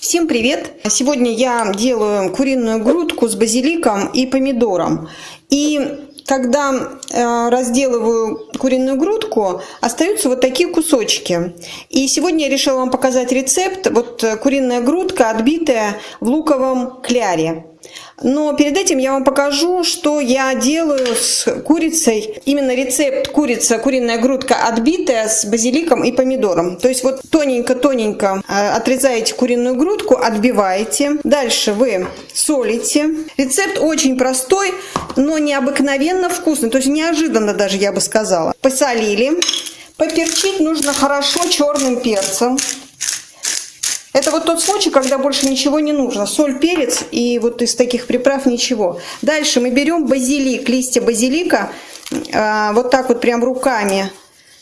Всем привет! Сегодня я делаю куриную грудку с базиликом и помидором. И когда э, разделываю куриную грудку, остаются вот такие кусочки. И сегодня я решила вам показать рецепт. Вот куриная грудка, отбитая в луковом кляре. Но перед этим я вам покажу, что я делаю с курицей. Именно рецепт курица, куриная грудка отбитая с базиликом и помидором. То есть вот тоненько-тоненько э, отрезаете куриную грудку, отбиваете. Дальше вы солите. Рецепт очень простой, но необыкновенно вкусный. То есть неожиданно даже, я бы сказала. Посолили. Поперчить нужно хорошо черным перцем. Это вот тот случай, когда больше ничего не нужно. Соль, перец и вот из таких приправ ничего. Дальше мы берем базилик, листья базилика, а, вот так вот прям руками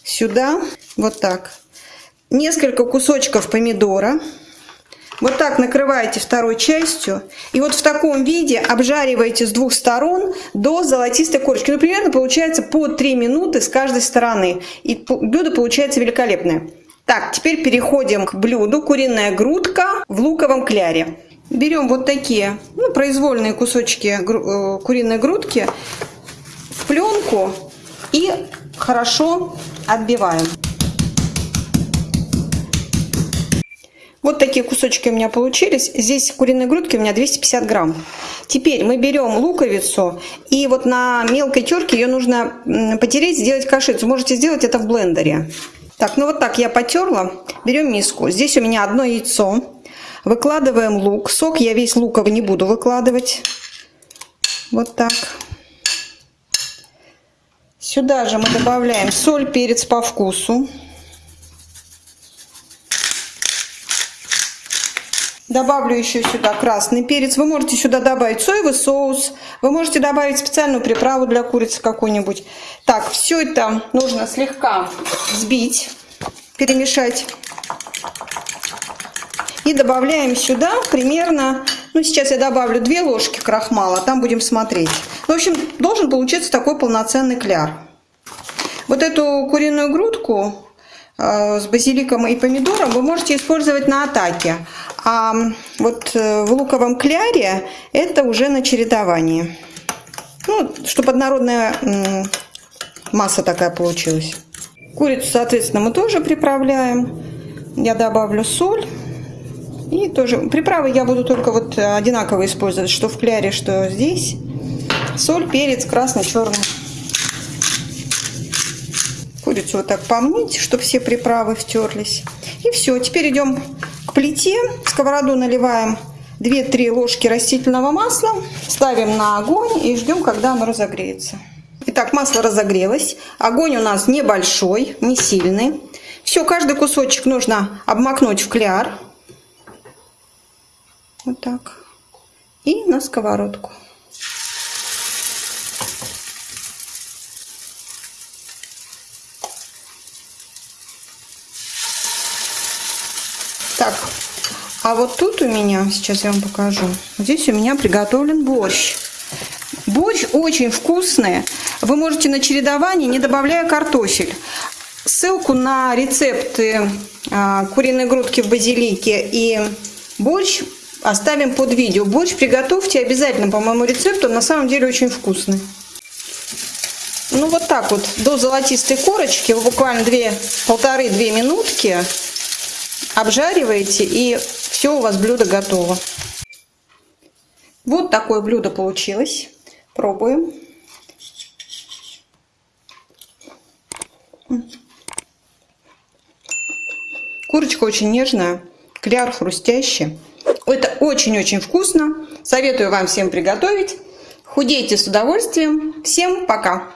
сюда, вот так. Несколько кусочков помидора. Вот так накрываете второй частью. И вот в таком виде обжариваете с двух сторон до золотистой корочки. Ну, примерно получается по 3 минуты с каждой стороны. И блюдо получается великолепное. Так, теперь переходим к блюду. Куриная грудка в луковом кляре. Берем вот такие ну, произвольные кусочки э, куриной грудки в пленку и хорошо отбиваем. Вот такие кусочки у меня получились. Здесь куриной грудки у меня 250 грамм. Теперь мы берем луковицу и вот на мелкой терке ее нужно потереть, сделать кашицу. Можете сделать это в блендере. Так, ну вот так я потерла. Берем миску. Здесь у меня одно яйцо. Выкладываем лук. Сок я весь луковый не буду выкладывать. Вот так. Сюда же мы добавляем соль, перец по вкусу. Добавлю еще сюда красный перец. Вы можете сюда добавить соевый соус. Вы можете добавить специальную приправу для курицы какую-нибудь. Так, все это нужно слегка взбить, перемешать. И добавляем сюда примерно, ну сейчас я добавлю 2 ложки крахмала, там будем смотреть. В общем, должен получиться такой полноценный кляр. Вот эту куриную грудку э, с базиликом и помидором вы можете использовать на атаке. А вот э, в луковом кляре это уже на чередовании. Ну, чтобы однородная масса такая получилась. Курицу, соответственно, мы тоже приправляем. Я добавлю соль. И тоже приправы я буду только вот одинаково использовать, что в кляре, что здесь. Соль, перец, красный, черный. Курицу вот так помыть, чтобы все приправы втерлись. И все, теперь идем к плите. В сковороду наливаем 2-3 ложки растительного масла. Ставим на огонь и ждем, когда оно разогреется. Итак, масло разогрелось. Огонь у нас небольшой, не сильный. Все, каждый кусочек нужно обмакнуть в кляр. Вот так. И на сковородку. Так, а вот тут у меня, сейчас я вам покажу, здесь у меня приготовлен борщ. Борщ очень вкусный. Вы можете на чередовании, не добавляя картофель. Ссылку на рецепты а, куриной грудки в базилике и борщ оставим под видео. Борщ приготовьте обязательно по моему рецепту, на самом деле очень вкусный. Ну вот так вот, до золотистой корочки, буквально полторы-две минутки обжариваете и все у вас блюдо готово. Вот такое блюдо получилось. Пробуем. Курочка очень нежная, кляр хрустящий. Это очень-очень вкусно. Советую вам всем приготовить. Худейте с удовольствием. Всем пока!